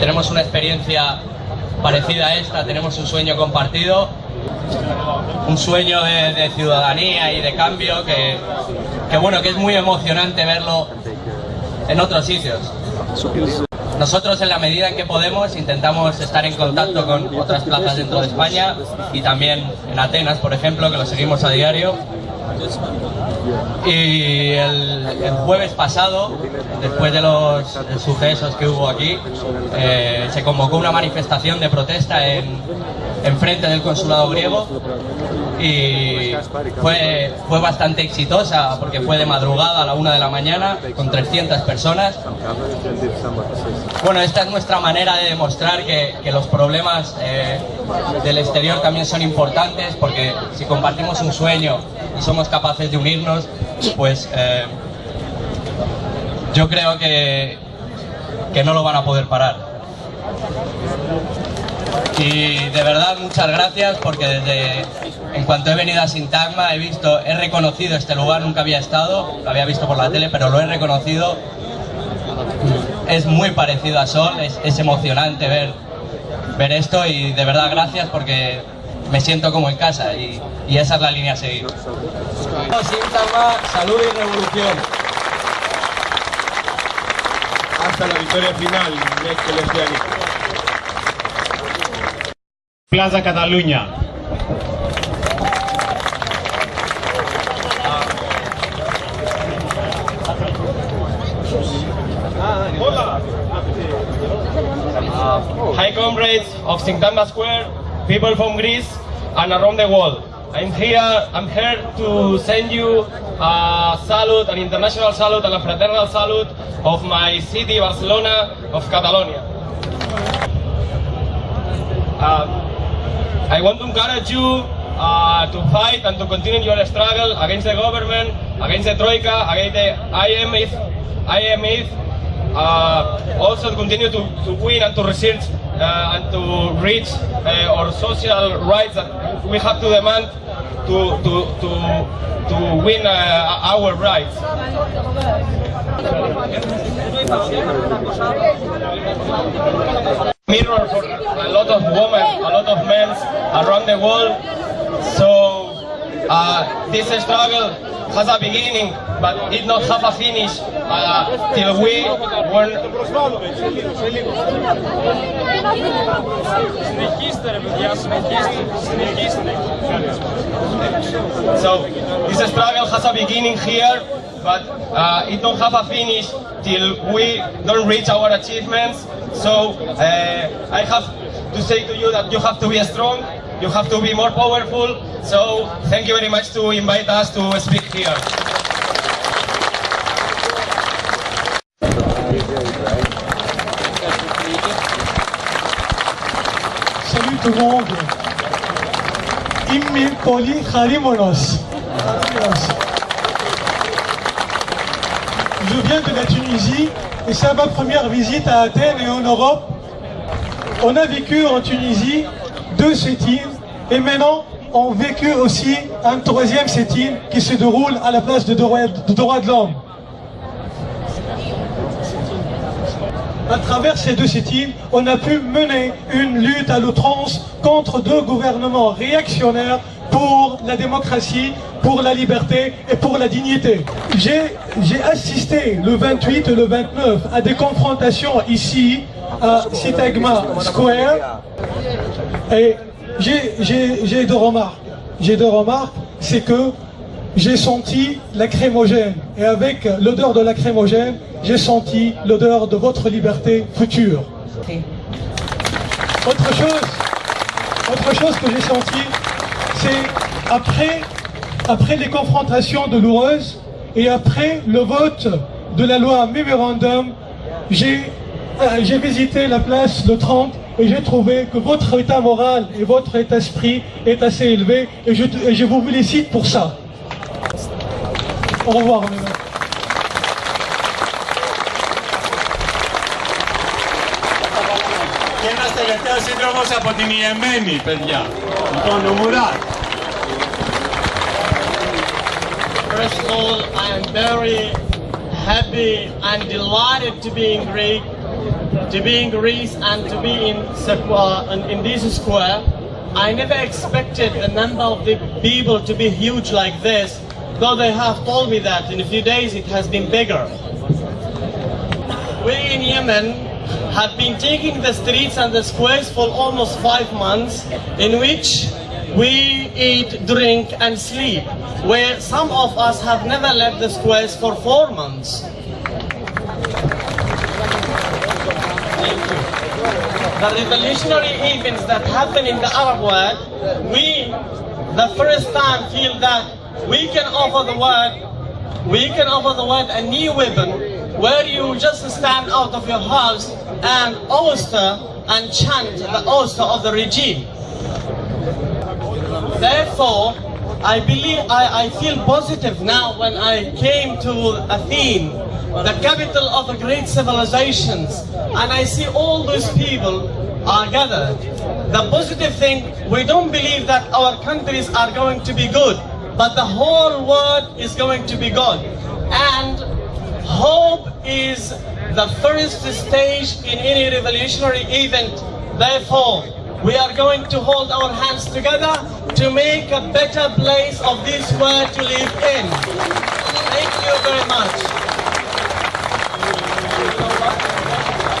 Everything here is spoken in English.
Tenemos una experiencia parecida a esta, tenemos un sueño compartido, un sueño de, ciudadanía y de cambio que, que, bueno, que es muy emocionante verlo en otros sitios. Nosotros en la medida en que podemos intentamos estar en contacto con otras plazas dentro de España y también en Atenas, por ejemplo, que lo seguimos a diario. Y el, jueves pasado, después de los sucesos que hubo aquí, eh, se convocó una manifestación de protesta en, en frente del consulado griego y fue, fue bastante exitosa porque fue de madrugada a la una de la mañana con 300 personas. Bueno, esta es nuestra manera de demostrar que, que los problemas eh, del exterior también son importantes porque si compartimos un sueño y somos capaces de unirnos, pues eh, yo creo que, que no lo van a poder parar. Y de verdad muchas gracias porque desde en cuanto he venido a Sintagma he visto, he reconocido este lugar, nunca había estado, lo había visto por la tele, pero lo he reconocido. Es muy parecido a Sol, es, emocionante ver, ver esto y de verdad gracias porque me siento como en casa y, esa es la línea a seguir. Sintagma, salud y revolución. Hasta la victoria final, Plaza Catalunya. Comrades of Sintagma Square, people from Greece and around the world. I'm here, I'm here to send you a salute, an international salute and a fraternal salute of my city, Barcelona, of Catalonia. Uh, I want to encourage you uh, to fight and to continue your struggle against the government, against the Troika, against the IMF, IMF also to continue to, to win and to research uh, and to reach uh, our social rights that we have to demand to, to, to, to win uh, our rights. mirror for a lot of women, a lot of men around the world. So uh, this struggle has a beginning, but it not have a finish uh, till we won. So this struggle has a beginning here, but uh, it don't have a finish till we don't reach our achievements. So uh, I have to say to you that you have to be strong, you have to be more powerful. So thank you very much to invite us to speak here. Je viens de la Tunisie et c'est ma première visite à Athènes et en Europe. On a vécu en Tunisie deux sit et maintenant on vécu aussi un troisième sit qui se déroule à la place de droit de, l'homme. À travers ces deux sit on a pu mener une lutte à l'outrance contre deux gouvernements réactionnaires pour la démocratie, pour la liberté et pour la dignité. J'ai assisté le 28 et le 29 à des confrontations ici à Sitagma Square et j'ai deux remarques. J'ai deux remarques, c'est que j'ai senti la crémogène et avec l'odeur de la crémogène, j'ai senti l'odeur de votre liberté future. Autre chose, autre chose que j'ai senti, c'est après, après les confrontations douloureuses et après le vote de la loi Memorandum, j'ai euh, visité la place le 30 et j'ai trouvé que votre état moral et votre état d'esprit est assez élevé et je, et je, vous félicite pour ça. Και ένας τελευταίος σύντροφος από την Υεμένη, παιδιά. First of all, I am very happy and delighted to be in Greece, to be in Greece and to be in, in this square. I never expected the number of the people to be huge like this though they have told me that in a few days it has been bigger. We in Yemen have been taking the streets and the squares for almost five months, in which we eat, drink, and sleep, where some of us have never left the squares for four months. The revolutionary events that happen in the Arab world, we, the first time, feel that we can offer the world, we can offer the world a new weapon where you just stand out of your house and oyster and chant the oyster of the regime. Therefore, I believe I, I feel positive now when I came to Athene, the capital of the great civilizations, and I see all those people are gathered. The positive thing, we don't believe that our countries are going to be good, but the whole world is going to be good. And hope is the first stage in any revolutionary event. Therefore, we are going to hold our hands together to make a better place of this world to live in. Thank you very much.